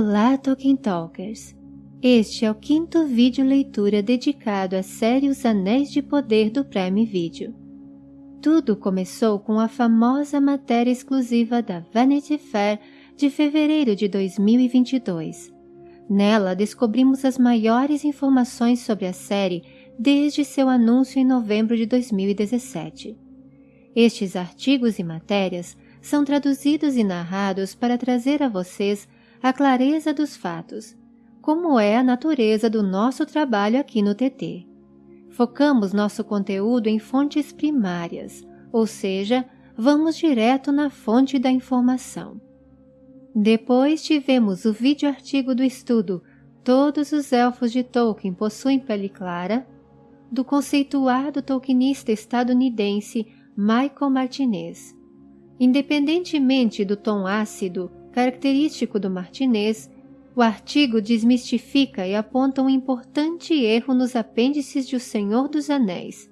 Olá, Tolkien Talkers! Este é o quinto vídeo leitura dedicado à série Os Anéis de Poder do Prime Video. Tudo começou com a famosa matéria exclusiva da Vanity Fair de fevereiro de 2022. Nela descobrimos as maiores informações sobre a série desde seu anúncio em novembro de 2017. Estes artigos e matérias são traduzidos e narrados para trazer a vocês a clareza dos fatos, como é a natureza do nosso trabalho aqui no TT. Focamos nosso conteúdo em fontes primárias, ou seja, vamos direto na fonte da informação. Depois tivemos o vídeo artigo do estudo Todos os Elfos de Tolkien possuem pele clara, do conceituado tolkienista estadunidense Michael Martinez. Independentemente do tom ácido característico do Martinez, o artigo desmistifica e aponta um importante erro nos apêndices de O Senhor dos Anéis.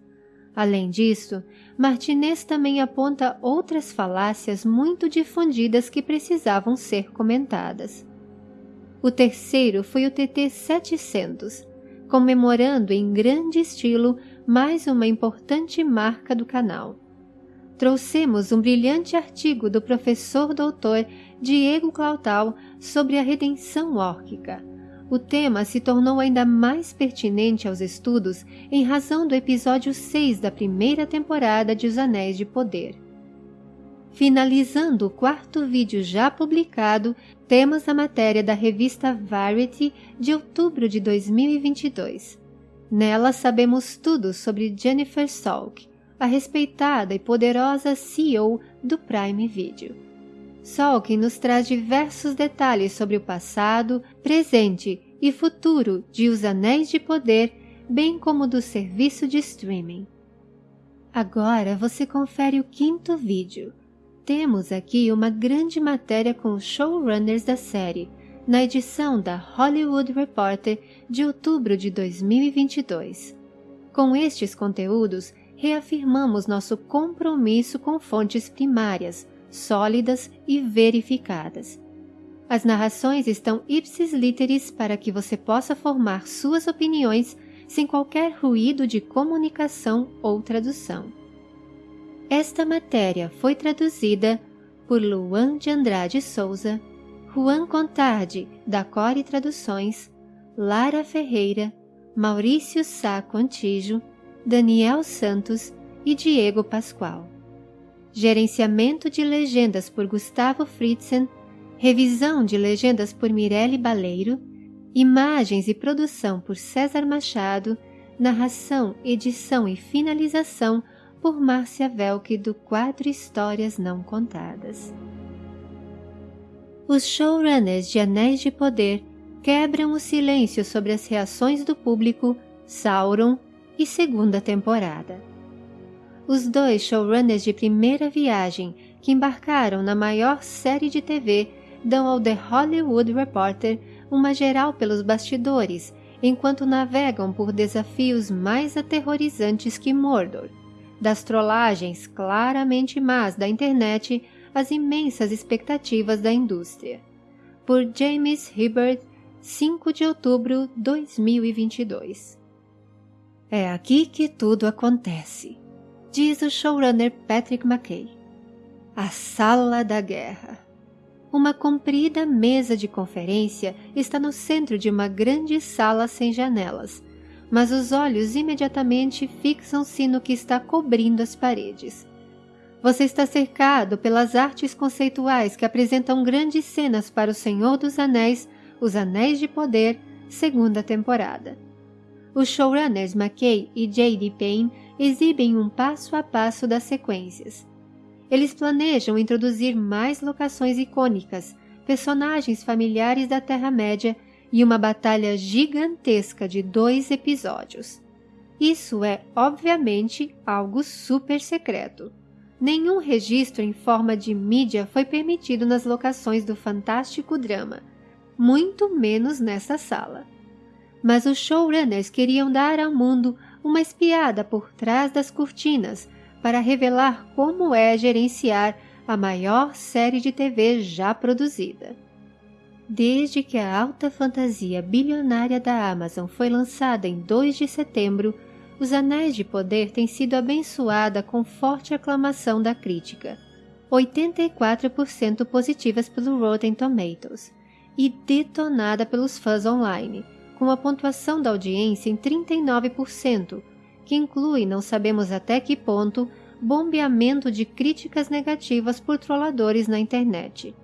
Além disso, Martinez também aponta outras falácias muito difundidas que precisavam ser comentadas. O terceiro foi o TT 700, comemorando em grande estilo mais uma importante marca do canal trouxemos um brilhante artigo do professor doutor Diego Clautal sobre a redenção órquica. O tema se tornou ainda mais pertinente aos estudos em razão do episódio 6 da primeira temporada de Os Anéis de Poder. Finalizando o quarto vídeo já publicado, temos a matéria da revista Variety de outubro de 2022. Nela sabemos tudo sobre Jennifer Salk, a respeitada e poderosa CEO do Prime Video. Salkin nos traz diversos detalhes sobre o passado, presente e futuro de Os Anéis de Poder, bem como do serviço de streaming. Agora você confere o quinto vídeo. Temos aqui uma grande matéria com os showrunners da série, na edição da Hollywood Reporter de outubro de 2022. Com estes conteúdos, reafirmamos nosso compromisso com fontes primárias, sólidas e verificadas. As narrações estão ipsis literis para que você possa formar suas opiniões sem qualquer ruído de comunicação ou tradução. Esta matéria foi traduzida por Luan de Andrade Souza, Juan Contardi, da Core Traduções, Lara Ferreira, Maurício Sá Contígio, Daniel Santos e Diego Pascoal. Gerenciamento de legendas por Gustavo Fritzen, revisão de legendas por Mirelle Baleiro, imagens e produção por César Machado, narração, edição e finalização por Márcia Velke do quadro Histórias Não Contadas. Os showrunners de Anéis de Poder quebram o silêncio sobre as reações do público, Sauron e segunda temporada. Os dois showrunners de primeira viagem que embarcaram na maior série de TV dão ao The Hollywood Reporter uma geral pelos bastidores enquanto navegam por desafios mais aterrorizantes que Mordor, das trollagens claramente más da internet às imensas expectativas da indústria. Por James Hibbert, 5 de outubro de 2022. É aqui que tudo acontece, diz o showrunner Patrick McKay. A Sala da Guerra. Uma comprida mesa de conferência está no centro de uma grande sala sem janelas, mas os olhos imediatamente fixam-se no que está cobrindo as paredes. Você está cercado pelas artes conceituais que apresentam grandes cenas para O Senhor dos Anéis, Os Anéis de Poder, segunda temporada os showrunners McKay e J.D. Payne exibem um passo a passo das sequências. Eles planejam introduzir mais locações icônicas, personagens familiares da Terra-média e uma batalha gigantesca de dois episódios. Isso é, obviamente, algo super secreto. Nenhum registro em forma de mídia foi permitido nas locações do fantástico drama, muito menos nessa sala mas os showrunners queriam dar ao mundo uma espiada por trás das cortinas para revelar como é gerenciar a maior série de TV já produzida. Desde que a alta fantasia bilionária da Amazon foi lançada em 2 de setembro, Os Anéis de Poder tem sido abençoada com forte aclamação da crítica, 84% positivas pelo Rotten Tomatoes, e detonada pelos fãs online, com a pontuação da audiência em 39%, que inclui, não sabemos até que ponto, bombeamento de críticas negativas por trolladores na internet.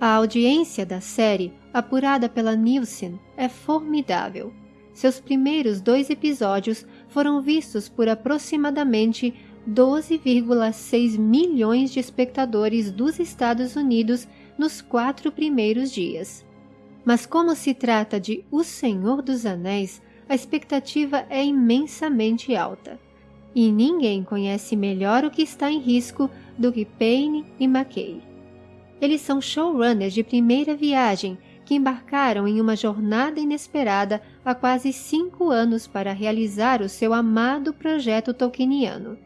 A audiência da série, apurada pela Nielsen, é formidável. Seus primeiros dois episódios foram vistos por aproximadamente 12,6 milhões de espectadores dos Estados Unidos nos quatro primeiros dias. Mas como se trata de O Senhor dos Anéis, a expectativa é imensamente alta. E ninguém conhece melhor o que está em risco do que Payne e McKay. Eles são showrunners de primeira viagem que embarcaram em uma jornada inesperada há quase cinco anos para realizar o seu amado projeto tolkieniano.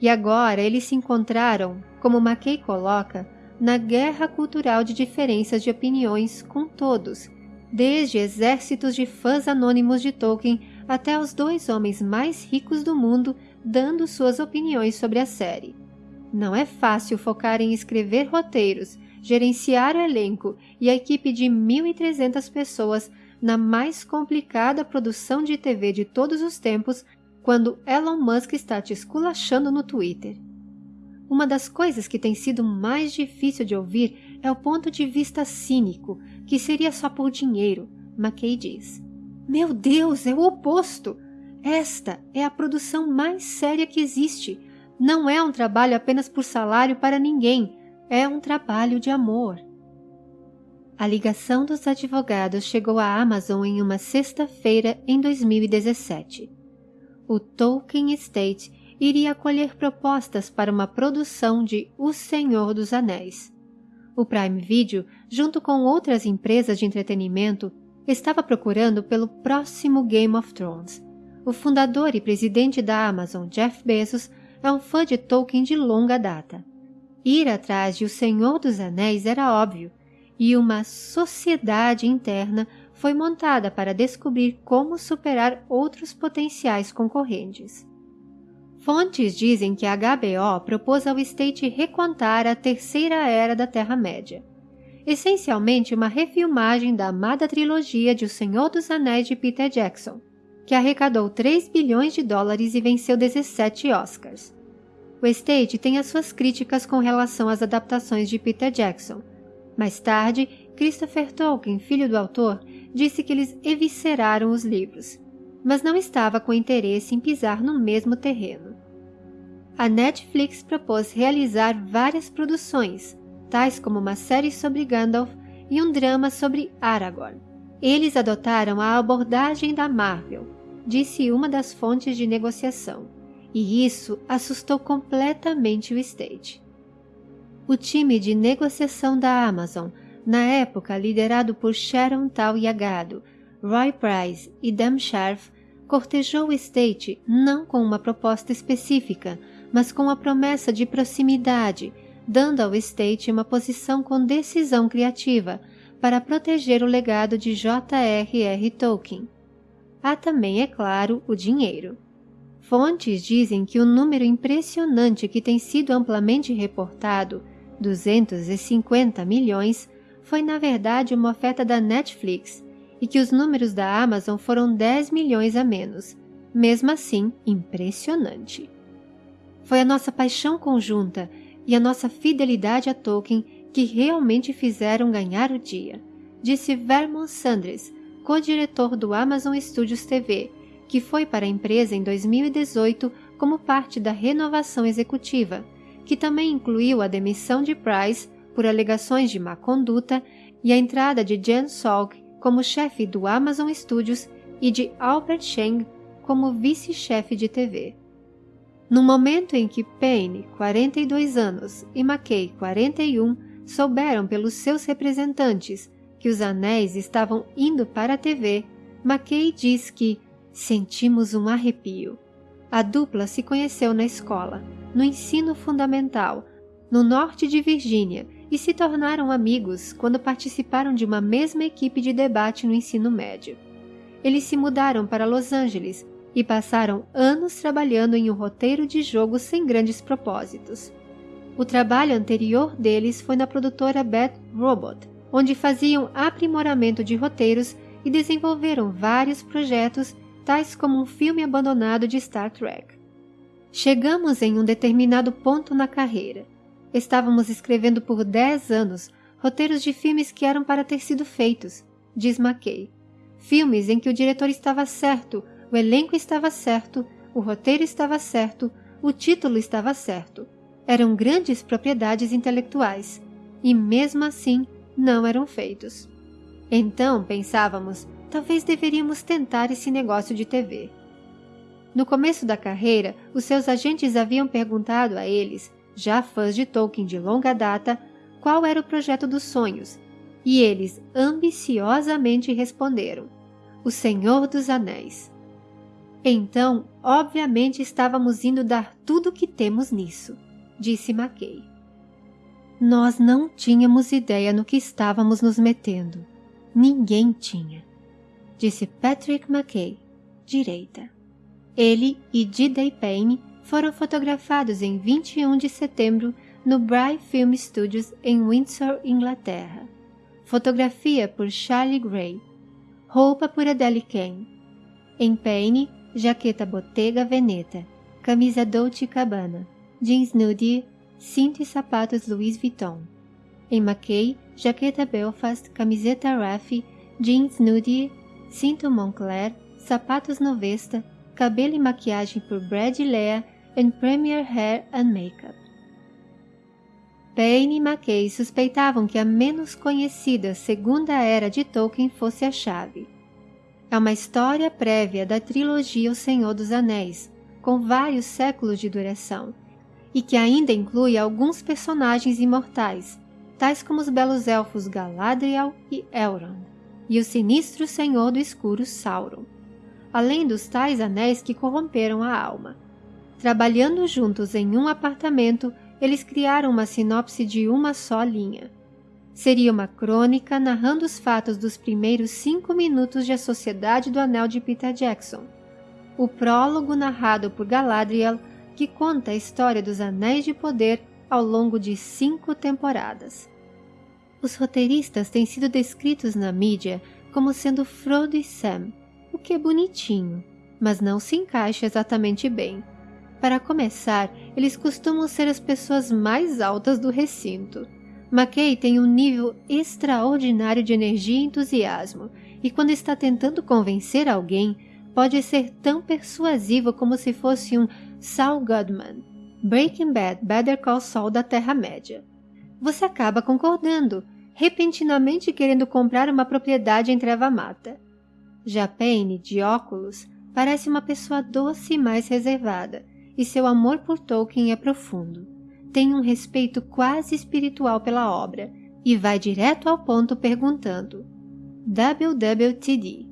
E agora eles se encontraram, como McKay coloca, na guerra cultural de diferenças de opiniões com todos, desde exércitos de fãs anônimos de Tolkien até os dois homens mais ricos do mundo dando suas opiniões sobre a série. Não é fácil focar em escrever roteiros, gerenciar o elenco e a equipe de 1.300 pessoas na mais complicada produção de TV de todos os tempos quando Elon Musk está te esculachando no Twitter. Uma das coisas que tem sido mais difícil de ouvir é o ponto de vista cínico, que seria só por dinheiro, McKay diz. Meu Deus, é o oposto! Esta é a produção mais séria que existe. Não é um trabalho apenas por salário para ninguém, é um trabalho de amor. A ligação dos advogados chegou à Amazon em uma sexta-feira em 2017. O Tolkien Estate iria acolher propostas para uma produção de O Senhor dos Anéis. O Prime Video, junto com outras empresas de entretenimento, estava procurando pelo próximo Game of Thrones. O fundador e presidente da Amazon, Jeff Bezos, é um fã de Tolkien de longa data. Ir atrás de O Senhor dos Anéis era óbvio, e uma sociedade interna foi montada para descobrir como superar outros potenciais concorrentes. Fontes dizem que a HBO propôs ao State recontar a terceira era da Terra-média, essencialmente uma refilmagem da amada trilogia de O Senhor dos Anéis de Peter Jackson, que arrecadou 3 bilhões de dólares e venceu 17 Oscars. O State tem as suas críticas com relação às adaptações de Peter Jackson. Mais tarde, Christopher Tolkien, filho do autor, disse que eles evisceraram os livros mas não estava com interesse em pisar no mesmo terreno. A Netflix propôs realizar várias produções, tais como uma série sobre Gandalf e um drama sobre Aragorn. Eles adotaram a abordagem da Marvel, disse uma das fontes de negociação, e isso assustou completamente o State. O time de negociação da Amazon, na época liderado por Sharon Tal Yagado, Roy Price e Dan Sharf cortejou o State não com uma proposta específica, mas com a promessa de proximidade, dando ao State uma posição com decisão criativa para proteger o legado de J.R.R. Tolkien. Há também, é claro, o dinheiro. Fontes dizem que o número impressionante que tem sido amplamente reportado, 250 milhões, foi na verdade uma oferta da Netflix e que os números da Amazon foram 10 milhões a menos. Mesmo assim, impressionante. Foi a nossa paixão conjunta e a nossa fidelidade a Tolkien que realmente fizeram ganhar o dia, disse Vermont Sanders, co-diretor do Amazon Studios TV, que foi para a empresa em 2018 como parte da renovação executiva, que também incluiu a demissão de Price por alegações de má conduta e a entrada de Jen Salk como chefe do Amazon Studios e de Albert Cheng como vice-chefe de TV. No momento em que Payne, 42 anos, e McKay, 41, souberam pelos seus representantes que os anéis estavam indo para a TV, McKay diz que sentimos um arrepio. A dupla se conheceu na escola, no ensino fundamental, no norte de Virgínia, e se tornaram amigos quando participaram de uma mesma equipe de debate no ensino médio. Eles se mudaram para Los Angeles e passaram anos trabalhando em um roteiro de jogo sem grandes propósitos. O trabalho anterior deles foi na produtora Bad Robot, onde faziam aprimoramento de roteiros e desenvolveram vários projetos, tais como um filme abandonado de Star Trek. Chegamos em um determinado ponto na carreira. Estávamos escrevendo por 10 anos roteiros de filmes que eram para ter sido feitos, diz McKay. Filmes em que o diretor estava certo, o elenco estava certo, o roteiro estava certo, o título estava certo. Eram grandes propriedades intelectuais e, mesmo assim, não eram feitos. Então pensávamos, talvez deveríamos tentar esse negócio de TV. No começo da carreira, os seus agentes haviam perguntado a eles, já fãs de Tolkien de longa data, qual era o projeto dos sonhos, e eles ambiciosamente responderam: O Senhor dos Anéis. Então, obviamente estávamos indo dar tudo o que temos nisso, disse Mackay. Nós não tínhamos ideia no que estávamos nos metendo. Ninguém tinha, disse Patrick McKay, direita. Ele e D.Day Payne foram fotografados em 21 de setembro no Bry Film Studios em Windsor, Inglaterra. Fotografia por Charlie Gray. Roupa por Adele Kane. Em Payne, jaqueta Bottega Veneta, camisa Dolce Cabana, jeans nude, cinto e sapatos Louis Vuitton. Em McKay, jaqueta Belfast, camiseta Raffi, jeans nude, cinto Moncler, sapatos Novesta, cabelo e maquiagem por Brad Lea and Premier Hair and Makeup. Payne e McKay suspeitavam que a menos conhecida Segunda Era de Tolkien fosse a chave. É uma história prévia da trilogia O Senhor dos Anéis, com vários séculos de duração, e que ainda inclui alguns personagens imortais, tais como os belos elfos Galadriel e Elrond, e o sinistro Senhor do Escuro Sauron, além dos tais anéis que corromperam a alma. Trabalhando juntos em um apartamento, eles criaram uma sinopse de uma só linha. Seria uma crônica narrando os fatos dos primeiros cinco minutos de A Sociedade do Anel de Peter Jackson. O prólogo narrado por Galadriel, que conta a história dos Anéis de Poder ao longo de cinco temporadas. Os roteiristas têm sido descritos na mídia como sendo Frodo e Sam, o que é bonitinho, mas não se encaixa exatamente bem. Para começar, eles costumam ser as pessoas mais altas do recinto. McKay tem um nível extraordinário de energia e entusiasmo, e quando está tentando convencer alguém, pode ser tão persuasivo como se fosse um Saul Goodman, Breaking Bad Better Call Saul da Terra-média. Você acaba concordando, repentinamente querendo comprar uma propriedade em Treva Mata. Já Payne, de óculos, parece uma pessoa doce e mais reservada, e seu amor por Tolkien é profundo tem um respeito quase espiritual pela obra e vai direto ao ponto perguntando WWTD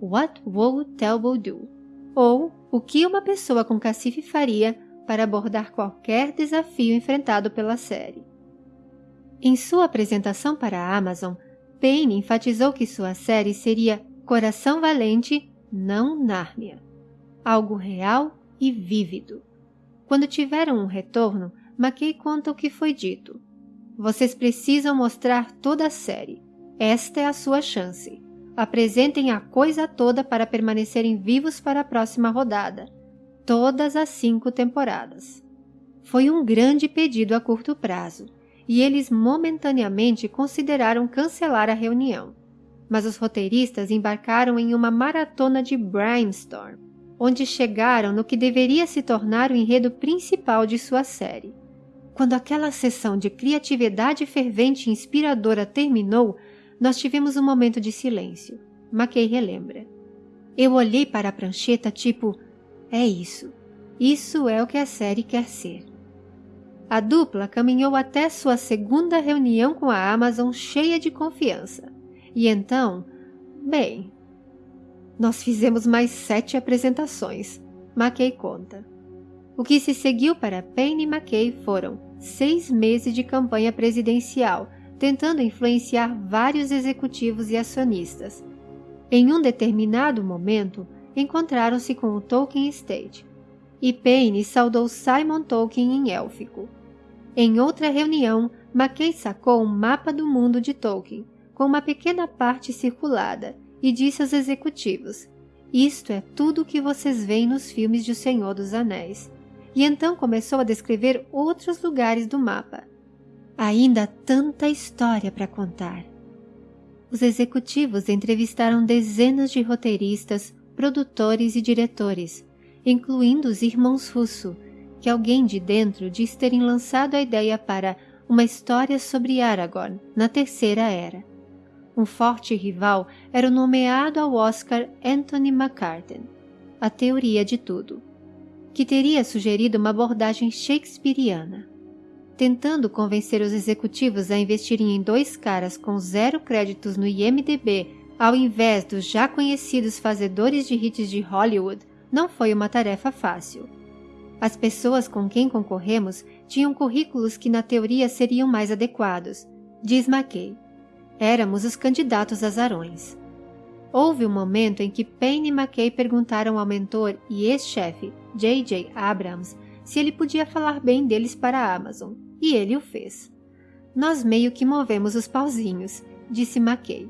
What would Telbo do? Ou o que uma pessoa com cacife faria para abordar qualquer desafio enfrentado pela série. Em sua apresentação para a Amazon, Payne enfatizou que sua série seria Coração Valente, não Nárnia. Algo real e vívido. Quando tiveram um retorno, McKay conta o que foi dito. Vocês precisam mostrar toda a série. Esta é a sua chance. Apresentem a coisa toda para permanecerem vivos para a próxima rodada. Todas as cinco temporadas. Foi um grande pedido a curto prazo, e eles momentaneamente consideraram cancelar a reunião. Mas os roteiristas embarcaram em uma maratona de brainstorm, onde chegaram no que deveria se tornar o enredo principal de sua série. Quando aquela sessão de criatividade fervente e inspiradora terminou, nós tivemos um momento de silêncio. Mackey relembra. Eu olhei para a prancheta tipo, é isso. Isso é o que a série quer ser. A dupla caminhou até sua segunda reunião com a Amazon cheia de confiança. E então, bem, nós fizemos mais sete apresentações. Mackey conta. O que se seguiu para Payne e McKay foram seis meses de campanha presidencial, tentando influenciar vários executivos e acionistas. Em um determinado momento, encontraram-se com o Tolkien Estate, e Payne saudou Simon Tolkien em élfico. Em outra reunião, Mackay sacou um mapa do mundo de Tolkien, com uma pequena parte circulada, e disse aos executivos: Isto é tudo o que vocês veem nos filmes de O Senhor dos Anéis. E então começou a descrever outros lugares do mapa. Ainda tanta história para contar. Os executivos entrevistaram dezenas de roteiristas, produtores e diretores, incluindo os irmãos Russo, que alguém de dentro diz terem lançado a ideia para uma história sobre Aragorn na Terceira Era. Um forte rival era o nomeado ao Oscar Anthony McCartan, A Teoria de Tudo, que teria sugerido uma abordagem shakespeariana. Tentando convencer os executivos a investirem em dois caras com zero créditos no IMDB, ao invés dos já conhecidos fazedores de hits de Hollywood, não foi uma tarefa fácil. As pessoas com quem concorremos tinham currículos que na teoria seriam mais adequados, diz McKay. Éramos os candidatos azarões. Houve um momento em que Payne e McKay perguntaram ao mentor e ex-chefe, J.J. Abrams, se ele podia falar bem deles para a Amazon, e ele o fez. Nós meio que movemos os pauzinhos, disse McKay.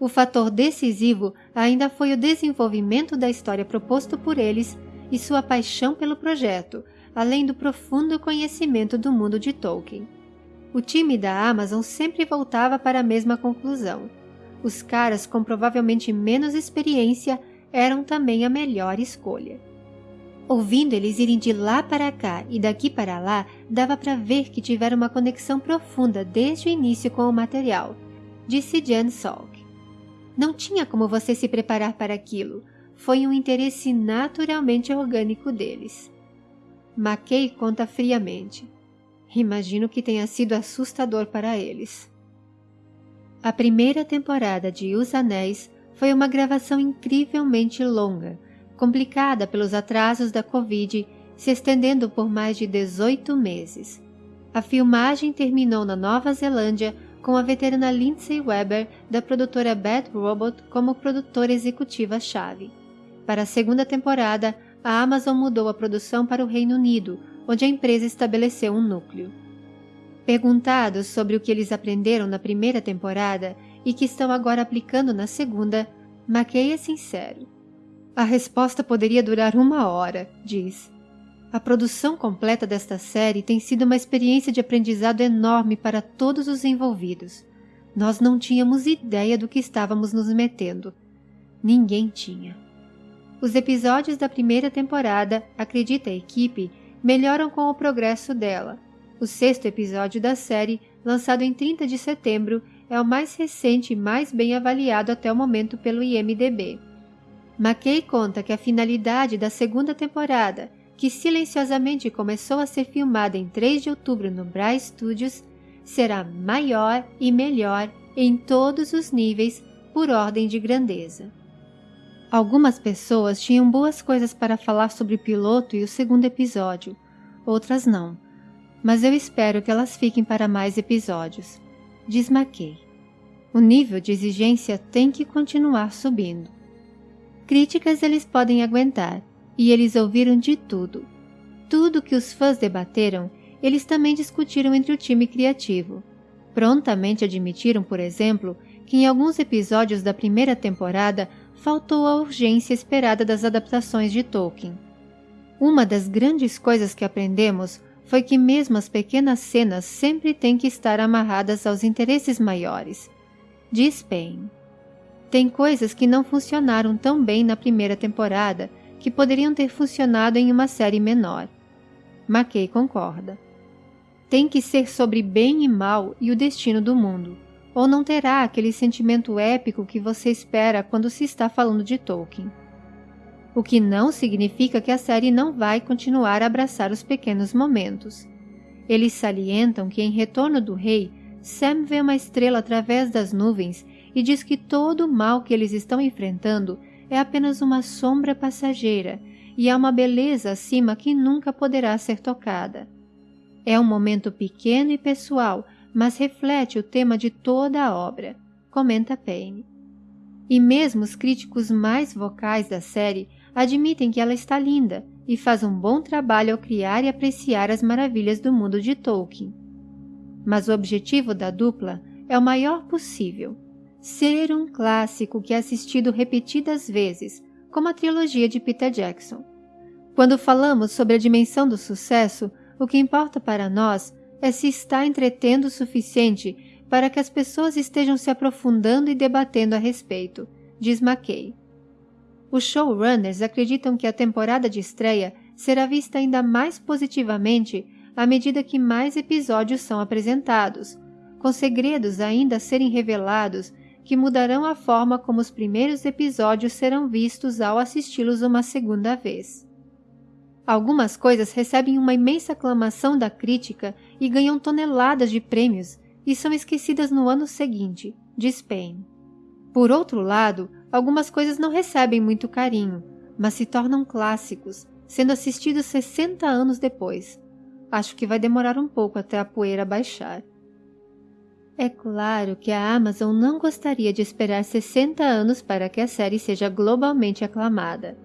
O fator decisivo ainda foi o desenvolvimento da história proposto por eles e sua paixão pelo projeto, além do profundo conhecimento do mundo de Tolkien. O time da Amazon sempre voltava para a mesma conclusão. Os caras com provavelmente menos experiência eram também a melhor escolha. Ouvindo eles irem de lá para cá e daqui para lá, dava para ver que tiveram uma conexão profunda desde o início com o material, disse Jan Salk. Não tinha como você se preparar para aquilo. Foi um interesse naturalmente orgânico deles. Mackay conta friamente. Imagino que tenha sido assustador para eles. A primeira temporada de Os Anéis foi uma gravação incrivelmente longa, complicada pelos atrasos da Covid, se estendendo por mais de 18 meses. A filmagem terminou na Nova Zelândia com a veterana Lindsay Weber da produtora Bad Robot como produtora executiva-chave. Para a segunda temporada, a Amazon mudou a produção para o Reino Unido, onde a empresa estabeleceu um núcleo. Perguntados sobre o que eles aprenderam na primeira temporada e que estão agora aplicando na segunda, McKay é sincero. A resposta poderia durar uma hora, diz. A produção completa desta série tem sido uma experiência de aprendizado enorme para todos os envolvidos. Nós não tínhamos ideia do que estávamos nos metendo. Ninguém tinha. Os episódios da primeira temporada, acredita a equipe, melhoram com o progresso dela. O sexto episódio da série, lançado em 30 de setembro, é o mais recente e mais bem avaliado até o momento pelo IMDb. McKay conta que a finalidade da segunda temporada, que silenciosamente começou a ser filmada em 3 de outubro no Bra Studios, será maior e melhor em todos os níveis por ordem de grandeza. Algumas pessoas tinham boas coisas para falar sobre o piloto e o segundo episódio, outras não, mas eu espero que elas fiquem para mais episódios, diz McKay. O nível de exigência tem que continuar subindo. Críticas eles podem aguentar, e eles ouviram de tudo. Tudo que os fãs debateram, eles também discutiram entre o time criativo. Prontamente admitiram, por exemplo, que em alguns episódios da primeira temporada faltou a urgência esperada das adaptações de Tolkien. Uma das grandes coisas que aprendemos foi que mesmo as pequenas cenas sempre têm que estar amarradas aos interesses maiores. Diz Payne. Tem coisas que não funcionaram tão bem na primeira temporada que poderiam ter funcionado em uma série menor. McKay concorda. Tem que ser sobre bem e mal e o destino do mundo, ou não terá aquele sentimento épico que você espera quando se está falando de Tolkien. O que não significa que a série não vai continuar a abraçar os pequenos momentos. Eles salientam que em Retorno do Rei, Sam vê uma estrela através das nuvens e diz que todo o mal que eles estão enfrentando é apenas uma sombra passageira e há uma beleza acima que nunca poderá ser tocada. É um momento pequeno e pessoal, mas reflete o tema de toda a obra, comenta Payne. E mesmo os críticos mais vocais da série admitem que ela está linda e faz um bom trabalho ao criar e apreciar as maravilhas do mundo de Tolkien. Mas o objetivo da dupla é o maior possível: ser um clássico que é assistido repetidas vezes, como a trilogia de Peter Jackson. Quando falamos sobre a dimensão do sucesso, o que importa para nós é se está entretendo o suficiente para que as pessoas estejam se aprofundando e debatendo a respeito, diz McKay. Os showrunners acreditam que a temporada de estreia será vista ainda mais positivamente à medida que mais episódios são apresentados, com segredos ainda a serem revelados que mudarão a forma como os primeiros episódios serão vistos ao assisti-los uma segunda vez. Algumas coisas recebem uma imensa aclamação da crítica e ganham toneladas de prêmios e são esquecidas no ano seguinte, diz Payne. Por outro lado, algumas coisas não recebem muito carinho, mas se tornam clássicos, sendo assistidos 60 anos depois. Acho que vai demorar um pouco até a poeira baixar. É claro que a Amazon não gostaria de esperar 60 anos para que a série seja globalmente aclamada.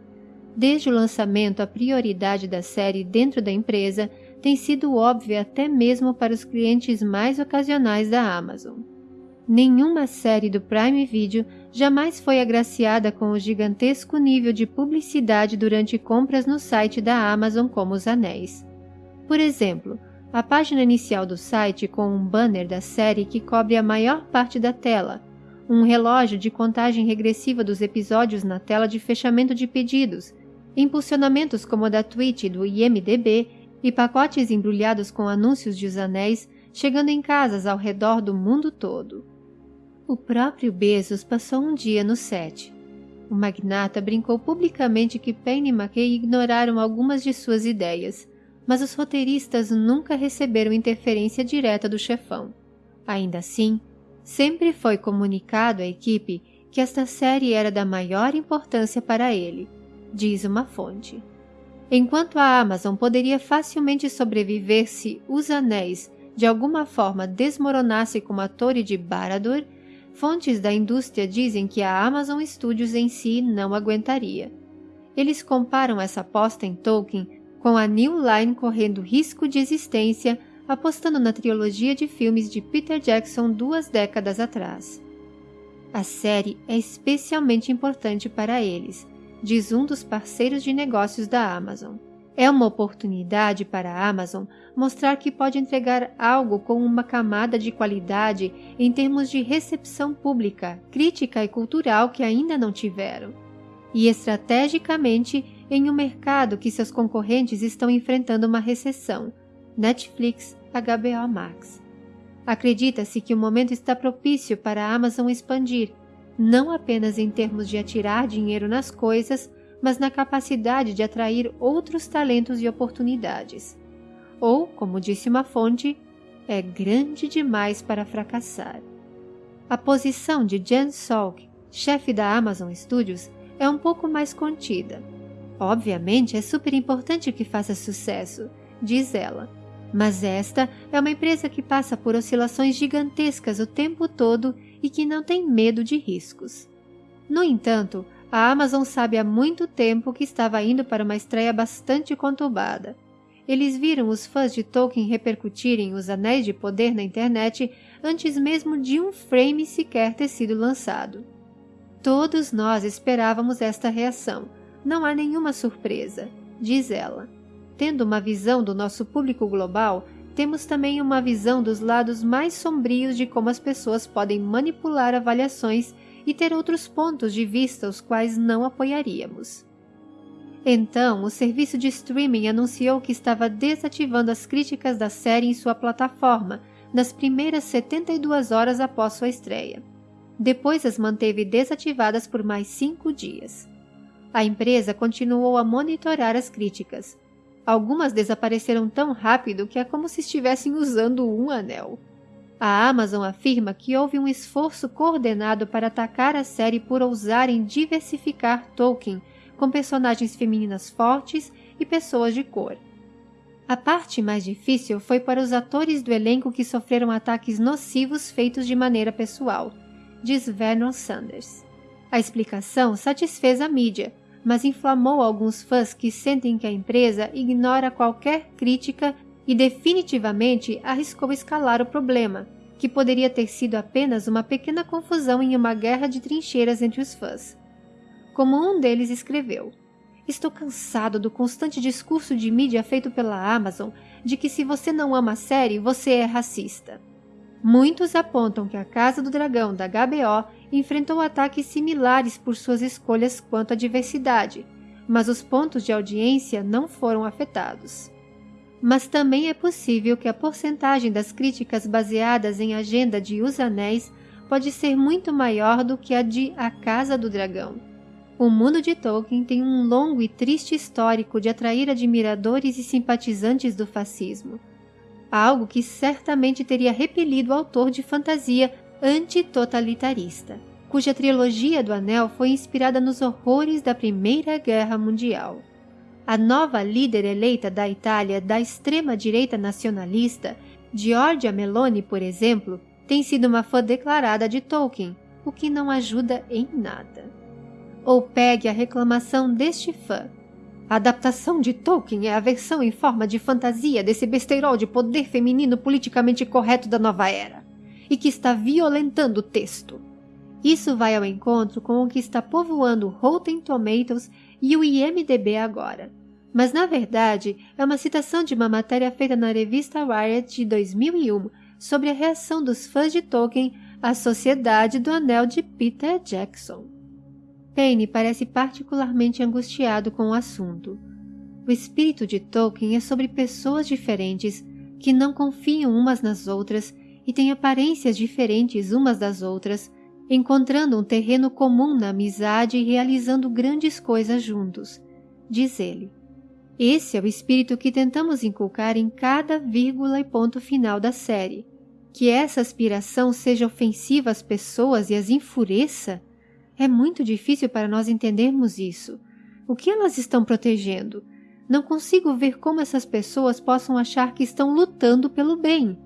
Desde o lançamento, a prioridade da série dentro da empresa tem sido óbvia até mesmo para os clientes mais ocasionais da Amazon. Nenhuma série do Prime Video jamais foi agraciada com o gigantesco nível de publicidade durante compras no site da Amazon como Os Anéis. Por exemplo, a página inicial do site com um banner da série que cobre a maior parte da tela, um relógio de contagem regressiva dos episódios na tela de fechamento de pedidos, impulsionamentos como o da Twitch e do IMDB e pacotes embrulhados com anúncios de Os Anéis chegando em casas ao redor do mundo todo. O próprio Bezos passou um dia no set. O magnata brincou publicamente que Penny e McKay ignoraram algumas de suas ideias, mas os roteiristas nunca receberam interferência direta do chefão. Ainda assim, sempre foi comunicado à equipe que esta série era da maior importância para ele, diz uma fonte. Enquanto a Amazon poderia facilmente sobreviver se Os Anéis de alguma forma desmoronasse como a Torre de Barad-dûr, Fontes da indústria dizem que a Amazon Studios em si não aguentaria. Eles comparam essa aposta em Tolkien com a New Line correndo risco de existência apostando na trilogia de filmes de Peter Jackson duas décadas atrás. A série é especialmente importante para eles, diz um dos parceiros de negócios da Amazon. É uma oportunidade para a Amazon mostrar que pode entregar algo com uma camada de qualidade em termos de recepção pública, crítica e cultural que ainda não tiveram. E estrategicamente em um mercado que seus concorrentes estão enfrentando uma recessão, Netflix, HBO Max. Acredita-se que o momento está propício para a Amazon expandir, não apenas em termos de atirar dinheiro nas coisas, mas na capacidade de atrair outros talentos e oportunidades. Ou, como disse uma fonte, é grande demais para fracassar. A posição de Jen Salk, chefe da Amazon Studios, é um pouco mais contida. Obviamente é super importante que faça sucesso, diz ela, mas esta é uma empresa que passa por oscilações gigantescas o tempo todo e que não tem medo de riscos. No entanto, a Amazon sabe há muito tempo que estava indo para uma estreia bastante conturbada. Eles viram os fãs de Tolkien repercutirem os Anéis de Poder na internet antes mesmo de um frame sequer ter sido lançado. Todos nós esperávamos esta reação. Não há nenhuma surpresa, diz ela. Tendo uma visão do nosso público global, temos também uma visão dos lados mais sombrios de como as pessoas podem manipular avaliações e ter outros pontos de vista os quais não apoiaríamos. Então, o serviço de streaming anunciou que estava desativando as críticas da série em sua plataforma nas primeiras 72 horas após sua estreia. Depois as manteve desativadas por mais cinco dias. A empresa continuou a monitorar as críticas. Algumas desapareceram tão rápido que é como se estivessem usando um anel. A Amazon afirma que houve um esforço coordenado para atacar a série por ousarem diversificar Tolkien com personagens femininas fortes e pessoas de cor. A parte mais difícil foi para os atores do elenco que sofreram ataques nocivos feitos de maneira pessoal, diz Vernon Sanders. A explicação satisfez a mídia, mas inflamou alguns fãs que sentem que a empresa ignora qualquer crítica e definitivamente arriscou escalar o problema, que poderia ter sido apenas uma pequena confusão em uma guerra de trincheiras entre os fãs. Como um deles escreveu, Estou cansado do constante discurso de mídia feito pela Amazon de que se você não ama a série, você é racista. Muitos apontam que a Casa do Dragão da HBO enfrentou ataques similares por suas escolhas quanto à diversidade, mas os pontos de audiência não foram afetados. Mas também é possível que a porcentagem das críticas baseadas em agenda de Os Anéis pode ser muito maior do que a de A Casa do Dragão. O mundo de Tolkien tem um longo e triste histórico de atrair admiradores e simpatizantes do fascismo. Algo que certamente teria repelido o autor de fantasia antitotalitarista, cuja trilogia do Anel foi inspirada nos horrores da Primeira Guerra Mundial. A nova líder eleita da Itália da extrema-direita nacionalista, Giorgia Meloni, por exemplo, tem sido uma fã declarada de Tolkien, o que não ajuda em nada. Ou pegue a reclamação deste fã. A adaptação de Tolkien é a versão em forma de fantasia desse besteirol de poder feminino politicamente correto da nova era, e que está violentando o texto. Isso vai ao encontro com o que está povoando Rotten Tomatoes e o IMDB agora. Mas na verdade é uma citação de uma matéria feita na revista Wired de 2001 sobre a reação dos fãs de Tolkien à Sociedade do Anel de Peter Jackson. Payne parece particularmente angustiado com o assunto. O espírito de Tolkien é sobre pessoas diferentes que não confiam umas nas outras e têm aparências diferentes umas das outras, encontrando um terreno comum na amizade e realizando grandes coisas juntos, diz ele. Esse é o espírito que tentamos inculcar em cada vírgula e ponto final da série. Que essa aspiração seja ofensiva às pessoas e as enfureça é muito difícil para nós entendermos isso. O que elas estão protegendo? Não consigo ver como essas pessoas possam achar que estão lutando pelo bem.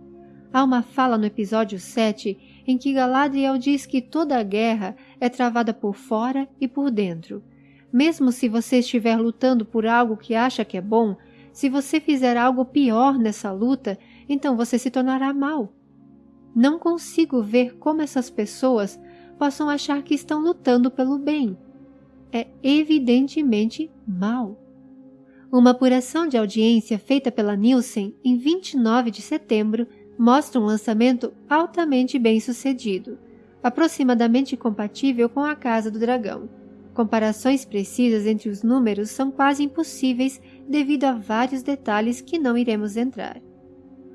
Há uma fala no episódio 7 em que Galadriel diz que toda a guerra é travada por fora e por dentro. Mesmo se você estiver lutando por algo que acha que é bom, se você fizer algo pior nessa luta, então você se tornará mal. Não consigo ver como essas pessoas possam achar que estão lutando pelo bem. É evidentemente mal. Uma apuração de audiência feita pela Nielsen em 29 de setembro mostra um lançamento altamente bem sucedido, aproximadamente compatível com a Casa do Dragão. Comparações precisas entre os números são quase impossíveis devido a vários detalhes que não iremos entrar.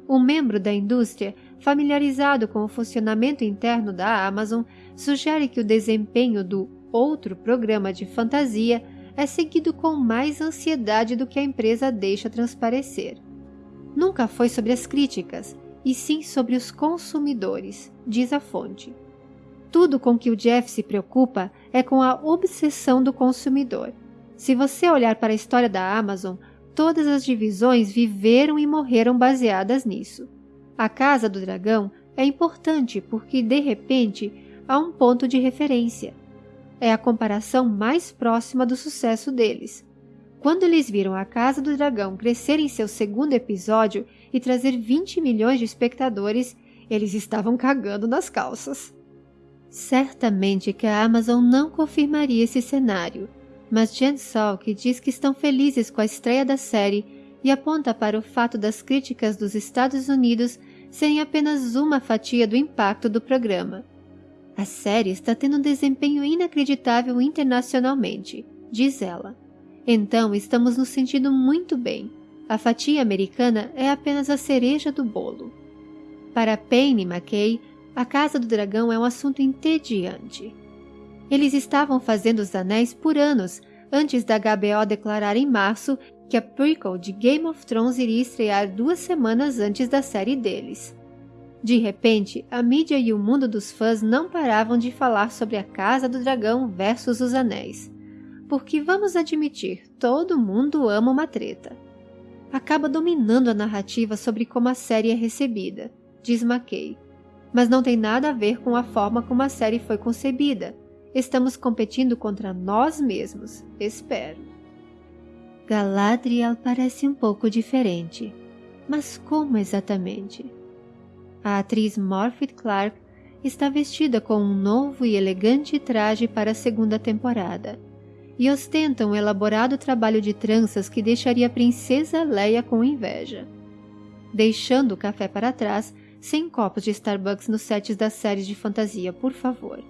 Um membro da indústria, familiarizado com o funcionamento interno da Amazon, sugere que o desempenho do outro programa de fantasia é seguido com mais ansiedade do que a empresa deixa transparecer. Nunca foi sobre as críticas, e sim sobre os consumidores, diz a fonte. Tudo com que o Jeff se preocupa é com a obsessão do consumidor. Se você olhar para a história da Amazon, todas as divisões viveram e morreram baseadas nisso. A Casa do Dragão é importante porque, de repente, a um ponto de referência. É a comparação mais próxima do sucesso deles. Quando eles viram a Casa do Dragão crescer em seu segundo episódio e trazer 20 milhões de espectadores, eles estavam cagando nas calças. Certamente que a Amazon não confirmaria esse cenário, mas Jen Salk diz que estão felizes com a estreia da série e aponta para o fato das críticas dos Estados Unidos serem apenas uma fatia do impacto do programa. A série está tendo um desempenho inacreditável internacionalmente, diz ela. Então estamos nos sentindo muito bem. A fatia americana é apenas a cereja do bolo. Para Payne e McKay, a Casa do Dragão é um assunto entediante. Eles estavam fazendo os anéis por anos, antes da HBO declarar em março que a prequel de Game of Thrones iria estrear duas semanas antes da série deles. De repente, a mídia e o mundo dos fãs não paravam de falar sobre a Casa do Dragão versus os Anéis. Porque, vamos admitir, todo mundo ama uma treta. acaba dominando a narrativa sobre como a série é recebida, diz McKay. Mas não tem nada a ver com a forma como a série foi concebida. Estamos competindo contra nós mesmos, espero. Galadriel parece um pouco diferente. Mas como exatamente? A atriz Morphy Clark está vestida com um novo e elegante traje para a segunda temporada e ostenta um elaborado trabalho de tranças que deixaria a princesa Leia com inveja. Deixando o café para trás, sem copos de Starbucks nos sets das séries de fantasia, por favor.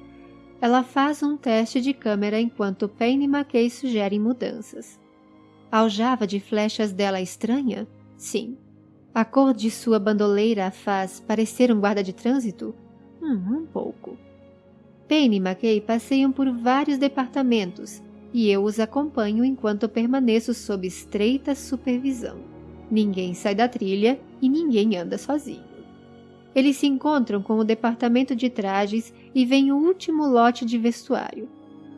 Ela faz um teste de câmera enquanto Payne e McKay sugerem mudanças. Aljava de flechas dela estranha? Sim. A cor de sua bandoleira a faz parecer um guarda de trânsito? Hum, um pouco. Payne e McKay passeiam por vários departamentos e eu os acompanho enquanto permaneço sob estreita supervisão. Ninguém sai da trilha e ninguém anda sozinho. Eles se encontram com o departamento de trajes e vem o último lote de vestuário.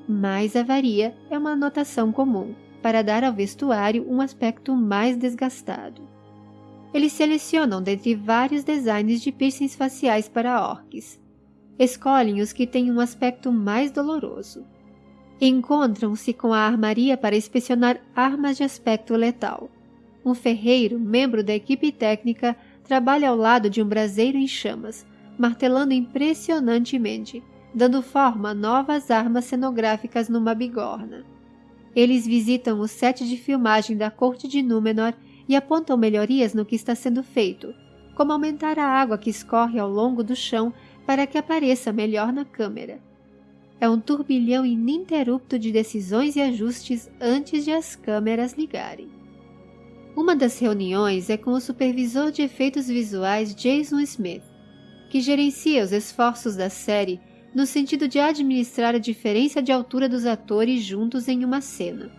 Mais avaria é uma anotação comum para dar ao vestuário um aspecto mais desgastado. Eles selecionam dentre vários designs de piercings faciais para orques. Escolhem os que têm um aspecto mais doloroso Encontram-se com a armaria para inspecionar armas de aspecto letal. Um ferreiro, membro da equipe técnica, trabalha ao lado de um braseiro em chamas, martelando impressionantemente, dando forma a novas armas cenográficas numa bigorna. Eles visitam o set de filmagem da corte de Númenor e apontam melhorias no que está sendo feito, como aumentar a água que escorre ao longo do chão para que apareça melhor na câmera é um turbilhão ininterrupto de decisões e ajustes antes de as câmeras ligarem. Uma das reuniões é com o supervisor de efeitos visuais Jason Smith, que gerencia os esforços da série no sentido de administrar a diferença de altura dos atores juntos em uma cena.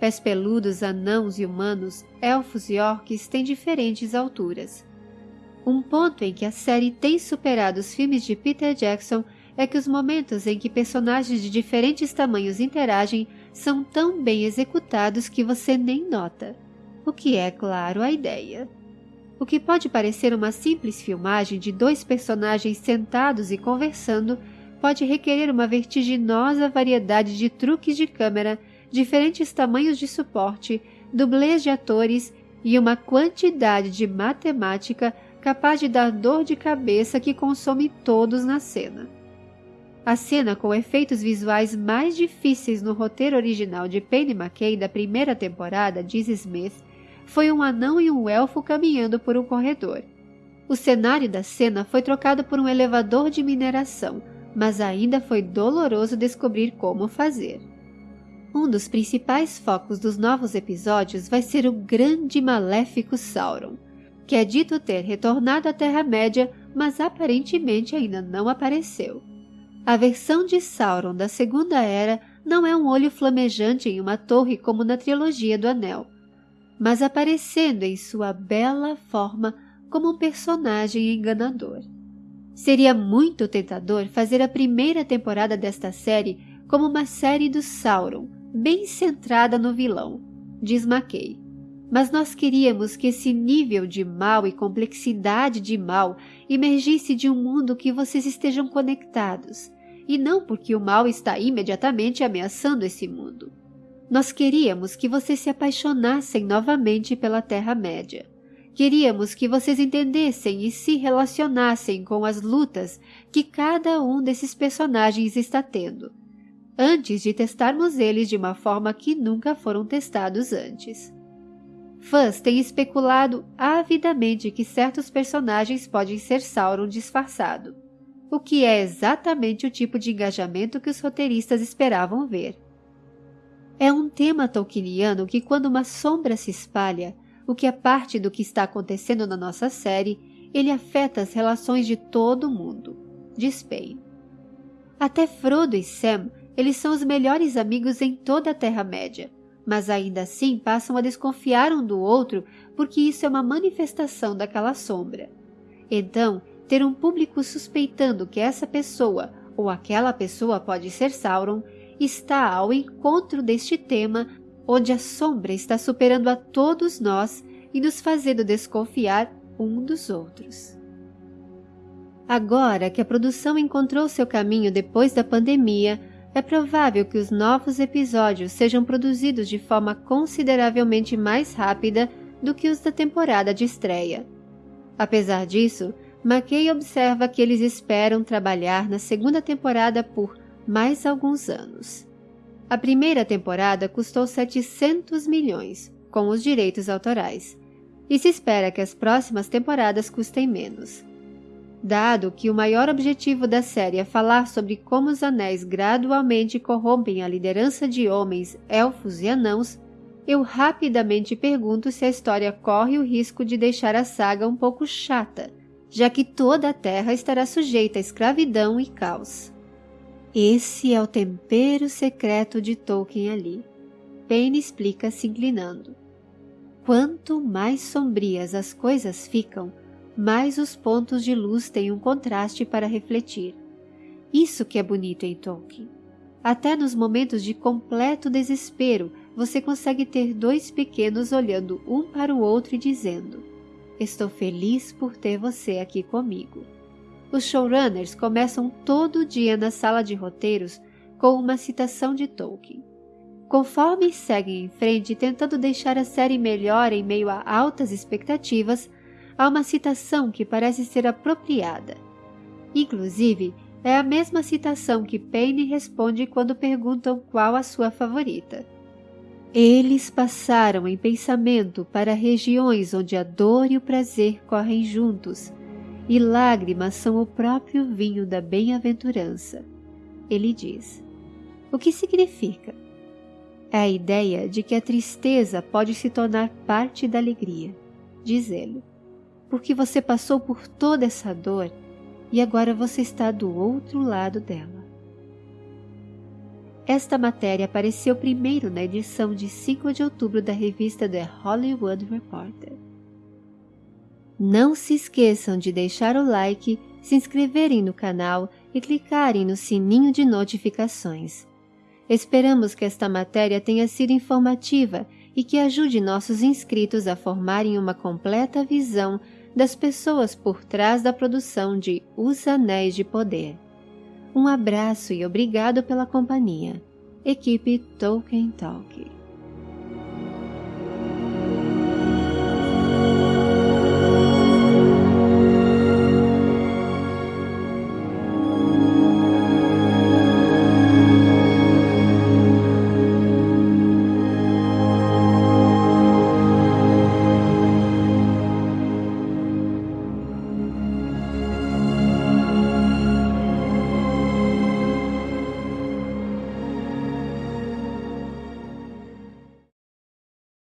Pés peludos, anãos e humanos, elfos e orques têm diferentes alturas. Um ponto em que a série tem superado os filmes de Peter Jackson é que os momentos em que personagens de diferentes tamanhos interagem são tão bem executados que você nem nota. O que é, claro, a ideia. O que pode parecer uma simples filmagem de dois personagens sentados e conversando pode requerer uma vertiginosa variedade de truques de câmera, diferentes tamanhos de suporte, dublês de atores e uma quantidade de matemática capaz de dar dor de cabeça que consome todos na cena. A cena com efeitos visuais mais difíceis no roteiro original de Penny McKay da primeira temporada, diz Smith, foi um anão e um elfo caminhando por um corredor. O cenário da cena foi trocado por um elevador de mineração, mas ainda foi doloroso descobrir como fazer. Um dos principais focos dos novos episódios vai ser o grande maléfico Sauron, que é dito ter retornado à Terra-média, mas aparentemente ainda não apareceu. A versão de Sauron da Segunda Era não é um olho flamejante em uma torre como na trilogia do Anel, mas aparecendo em sua bela forma como um personagem enganador. Seria muito tentador fazer a primeira temporada desta série como uma série do Sauron, bem centrada no vilão, diz McKay. Mas nós queríamos que esse nível de mal e complexidade de mal emergisse de um mundo que vocês estejam conectados, e não porque o mal está imediatamente ameaçando esse mundo. Nós queríamos que vocês se apaixonassem novamente pela Terra-média. Queríamos que vocês entendessem e se relacionassem com as lutas que cada um desses personagens está tendo, antes de testarmos eles de uma forma que nunca foram testados antes. Fãs têm especulado avidamente que certos personagens podem ser Sauron disfarçado o que é exatamente o tipo de engajamento que os roteiristas esperavam ver. É um tema tolkieniano que, quando uma sombra se espalha, o que é parte do que está acontecendo na nossa série, ele afeta as relações de todo mundo, diz Payne. Até Frodo e Sam, eles são os melhores amigos em toda a Terra-média, mas ainda assim passam a desconfiar um do outro porque isso é uma manifestação daquela sombra. Então, ter um público suspeitando que essa pessoa ou aquela pessoa pode ser Sauron está ao encontro deste tema onde a sombra está superando a todos nós e nos fazendo desconfiar um dos outros. Agora que a produção encontrou seu caminho depois da pandemia, é provável que os novos episódios sejam produzidos de forma consideravelmente mais rápida do que os da temporada de estreia. Apesar disso, McKay observa que eles esperam trabalhar na segunda temporada por mais alguns anos. A primeira temporada custou 700 milhões, com os direitos autorais, e se espera que as próximas temporadas custem menos. Dado que o maior objetivo da série é falar sobre como os anéis gradualmente corrompem a liderança de homens, elfos e anãos, eu rapidamente pergunto se a história corre o risco de deixar a saga um pouco chata, já que toda a Terra estará sujeita à escravidão e caos. Esse é o tempero secreto de Tolkien ali. Payne explica se inclinando. Quanto mais sombrias as coisas ficam, mais os pontos de luz têm um contraste para refletir. Isso que é bonito em Tolkien. Até nos momentos de completo desespero, você consegue ter dois pequenos olhando um para o outro e dizendo: Estou feliz por ter você aqui comigo. Os showrunners começam todo dia na sala de roteiros com uma citação de Tolkien. Conforme seguem em frente tentando deixar a série melhor em meio a altas expectativas, há uma citação que parece ser apropriada. Inclusive, é a mesma citação que Payne responde quando perguntam qual a sua favorita. Eles passaram em pensamento para regiões onde a dor e o prazer correm juntos, e lágrimas são o próprio vinho da bem-aventurança. Ele diz: O que significa? É a ideia de que a tristeza pode se tornar parte da alegria, diz ele, porque você passou por toda essa dor e agora você está do outro lado dela. Esta matéria apareceu primeiro na edição de 5 de outubro da revista The Hollywood Reporter. Não se esqueçam de deixar o like, se inscreverem no canal e clicarem no sininho de notificações. Esperamos que esta matéria tenha sido informativa e que ajude nossos inscritos a formarem uma completa visão das pessoas por trás da produção de Os Anéis de Poder. Um abraço e obrigado pela companhia. Equipe Tolkien Talk.